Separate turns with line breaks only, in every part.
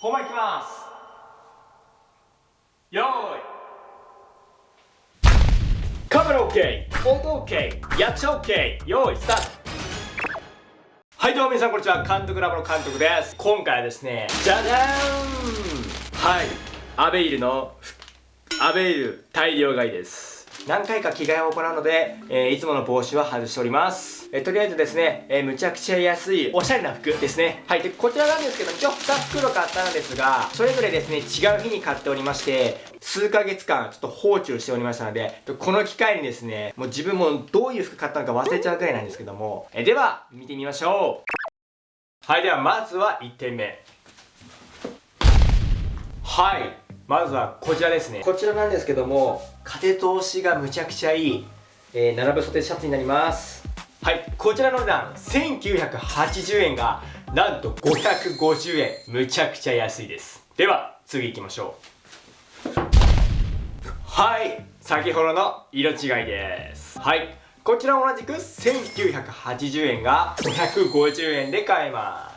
本番いきます。よい。カメラ OK 音 OK やっちゃ OK よーいスタート。はいどうも皆さんこんにちは。監督ラボの監督です。今回はですねじゃじゃーん。はい。アベイルのアベイル大量買いです。何回か着替えを行うので、えー、いつもの帽子は外しております。えー、とりあえずですね、えー、むちゃくちゃ安いおしゃれな服ですね。はい。で、こちらなんですけど、今日2袋買ったんですが、それぞれですね、違う日に買っておりまして、数ヶ月間ちょっと放置をしておりましたので、この機会にですね、もう自分もどういう服買ったのか忘れちゃうくらいなんですけども、えでは、見てみましょう。はい、ではまずは1点目。はい。まずはこちらですね。こちらなんですけども、風通しがむちゃくちゃいい、えー、並ぶ袖シャツになります。はいこちらの値段1980円がなんと550円。むちゃくちゃ安いです。では次行きましょう。はい先ほどの色違いです。はいこちら同じく1980円が550円で買えます。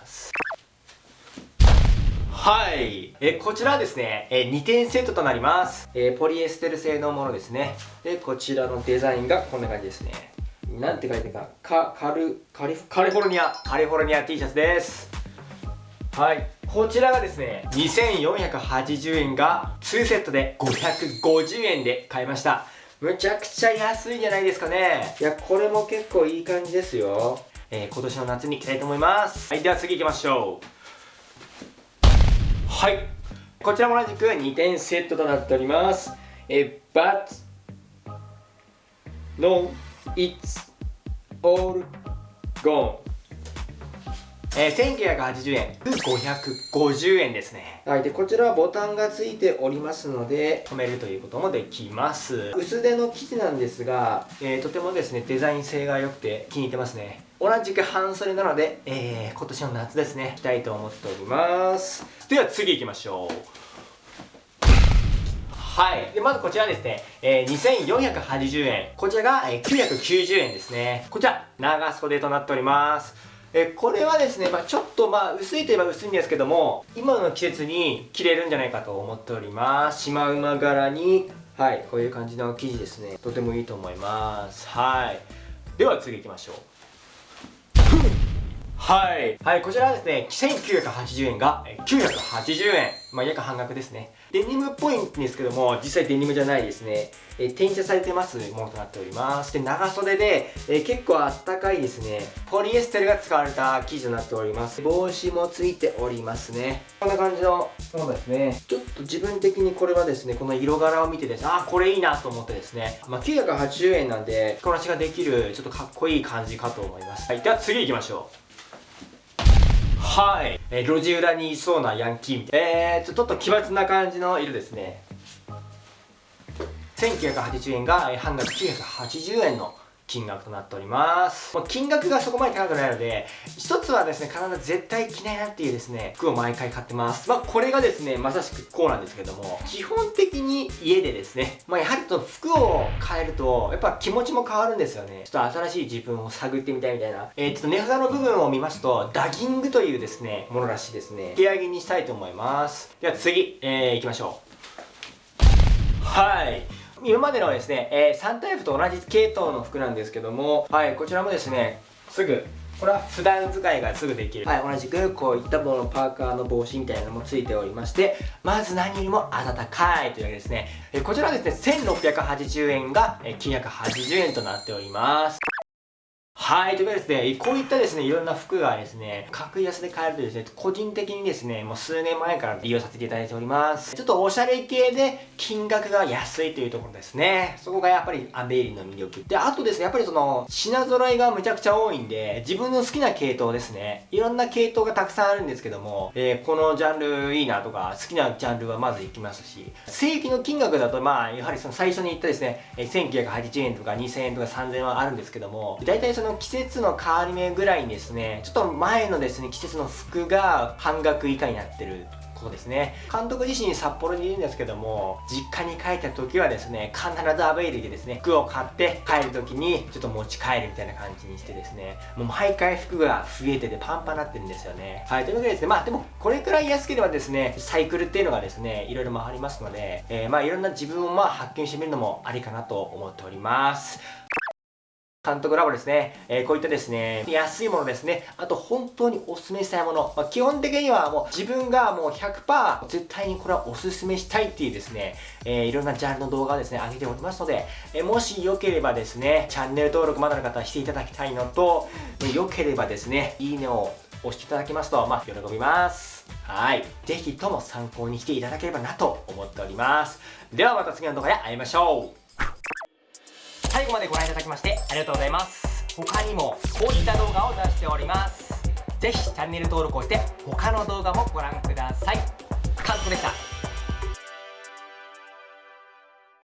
はい。え、こちらはですね、え、2点セットとなります。えポリエステル製のものですね。で、こちらのデザインがこんな感じですね。なんて書いてるか、か、カル、カリフ、カリフォルニア、カリフォルニア T シャツです。はい。こちらがですね、2480円が2セットで550円で買いました。むちゃくちゃ安いんじゃないですかね。いや、これも結構いい感じですよ。えー、今年の夏に着たいと思います。はい、では次行きましょう。はい。こちらも同じく2点セットとなっております。え But No It's All Gone えー、1980円。550円ですね。はい。でこちらはボタンがついておりますので止めるということもできます。薄手の生地なんですが、えー、とてもですねデザイン性が良くて気に入ってますね同じく半袖なので、えー、今年の夏ですね。着たいと思っております。では次行きましょう。はい。で、まずこちらですね、えー、2480円。こちらが、えー、990円ですね。こちら、長袖となっております。えこれはですね、まあ、ちょっとまあ薄いといえば薄いんですけども今の季節に着れるんじゃないかと思っております。シマウマ柄に。はい。こういう感じの生地ですね。とてもいいと思います。はい。では次行きましょう。はい。はい、こちらはですね、1980円が980円。まあ、約半額ですね。デニムっぽいんですけども、実際デニムじゃないですね。えー、転写されてますものとなっております。で、長袖で、えー、結構あったかいですね。ポリエステルが使われた生地となっております。帽子もついておりますね。こんな感じのものですね。ちょっと自分的にこれはですね、この色柄を見てですね、あ、これいいなと思ってですね。まあ、980円なんで、着こなしができる、ちょっとかっこいい感じかと思います。はい、では次行きましょう。はい、えー、路地裏にいそうなヤンキーみたい。なえー、ちょっと奇抜な感じの色ですね。1980円が半額980円の金額となっております。もう金額がそこまで高くないので、一つはですね、必ず絶対着ないなっていうですね、服を毎回買ってます。まあ、これがですね、まさしくこうなんですけども、基本的に家でですね、まあ、やはりと服を変えると、やっぱ気持ちも変わるんですよね。ちょっと新しい自分を探ってみたいみたいな。えー、ちょっと値札の部分を見ますと、ダギングというですね、ものらしいですね。手上げにしたいと思います。では次、えー、行きましょう。今までのですね、えー、3タイプと同じ系統の服なんですけども、はい、こちらもですね、すぐ、これは普段使いがすぐできる。はい、同じくこういったもの、パーカーの帽子みたいなのもついておりまして、まず何よりも暖かいというわけですね。え、こちらはですね、1680円が980円となっております。はい。というわけでですね、こういったですね、いろんな服がですね、格安で買えるとですね、個人的にですね、もう数年前から利用させていただいております。ちょっとおしゃれ系で金額が安いというところですね。そこがやっぱりアベイリの魅力。で、あとですね、やっぱりその、品揃えがむちゃくちゃ多いんで、自分の好きな系統ですね。いろんな系統がたくさんあるんですけども、えー、このジャンルいいなとか、好きなジャンルはまず行きますし、正規の金額だと、まあ、やはりその最初に言ったですね、1980円とか2000円とか3000円はあるんですけども、大体その季節の変わり目ぐらいにですね、ちょっと前のですね、季節の服が半額以下になってることですね。監督自身札幌にいるんですけども実家に帰った時はですね必ずアベイルでですね服を買って帰る時にちょっと持ち帰るみたいな感じにしてですねもう毎回服が増えててパンパンになってるんですよね。はいというわけでですねまあでもこれくらい安ければですねサイクルっていうのがですねいろいろ回りますので、えー、まあいろんな自分をまあ発見してみるのもありかなと思っております。監督ラボですね、えー、こういったですね、安いものですね、あと本当にお勧めしたいもの、まあ、基本的にはもう自分がもう100%絶対にこれはお勧めしたいっていうですね、えー、いろんなジャンルの動画をですね、上げておりますので、えー、もしよければですね、チャンネル登録まだの方はしていただきたいのと、よければですね、いいねを押していただきますと、まあ、喜びます。はい。ぜひとも参考にしていただければなと思っております。ではまた次の動画で会いましょう。最後までご覧いただきましてありがとうございます。他にもこういった動画を出しております。ぜひチャンネル登録をして他の動画もご覧ください。監督でした。